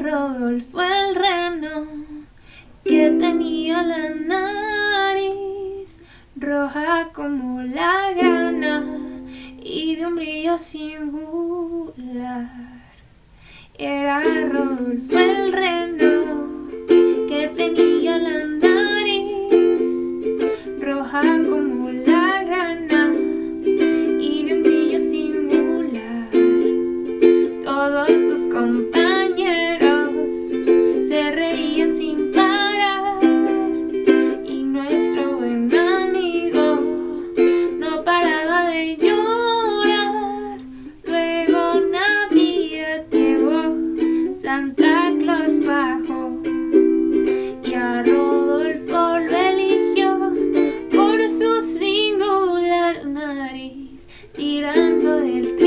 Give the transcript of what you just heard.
Rodolfo el reno que tenía la nariz roja como la grana y de un brillo singular. Era Rodolfo el reno que tenía la nariz roja como la grana y de un brillo singular. Todos sus compañeros nariz tirando